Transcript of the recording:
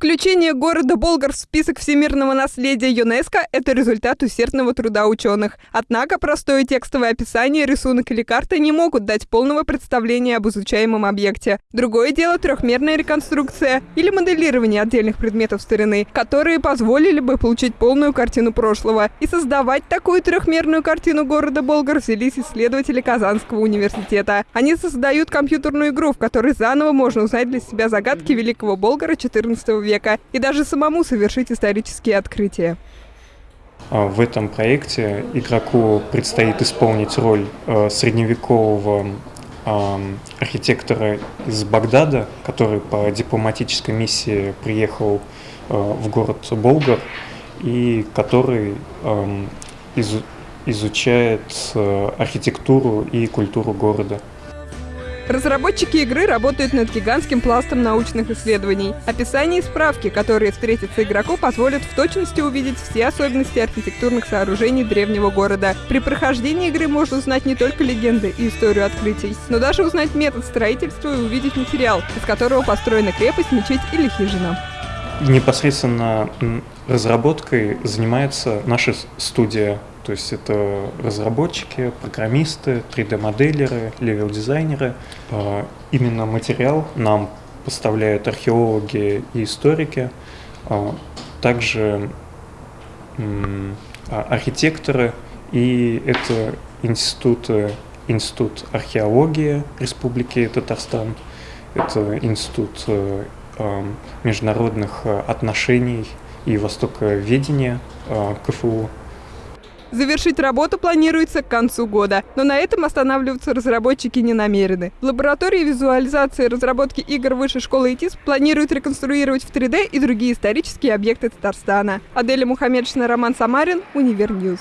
Включение города Болгар в список всемирного наследия ЮНЕСКО – это результат усердного труда ученых. Однако простое текстовое описание, рисунок или карта не могут дать полного представления об изучаемом объекте. Другое дело – трехмерная реконструкция или моделирование отдельных предметов старины, которые позволили бы получить полную картину прошлого. И создавать такую трехмерную картину города Болгар взялись исследователи Казанского университета. Они создают компьютерную игру, в которой заново можно узнать для себя загадки великого Болгара XIV века века и даже самому совершить исторические открытия. А, в этом проекте игроку предстоит исполнить роль э, средневекового архитектора из Багдада, который по дипломатической миссии приехал э, в город Болгар и который изучает э, архитектуру и культуру города. Разработчики игры работают над гигантским пластом научных исследований. Описание и справки, которые встретятся игроку, позволят в точности увидеть все особенности архитектурных сооружений древнего города. При прохождении игры можно узнать не только легенды и историю открытий, но даже узнать метод строительства и увидеть материал, из которого построена крепость, мечеть или хижина. Непосредственно разработкой занимается наша студия то есть это разработчики, программисты, 3D-моделеры, левел-дизайнеры. А, именно материал нам поставляют археологи и историки, а, также а, архитекторы, и это институты, институт археологии Республики Татарстан, это институт э, международных отношений и востоковедения КФУ. Завершить работу планируется к концу года, но на этом останавливаться разработчики не намерены. В лаборатории визуализации и разработки игр Высшей школы ИТИС планируют реконструировать в 3D и другие исторические объекты Татарстана. Аделя Мухаммедшина, Роман Самарин, Univer News.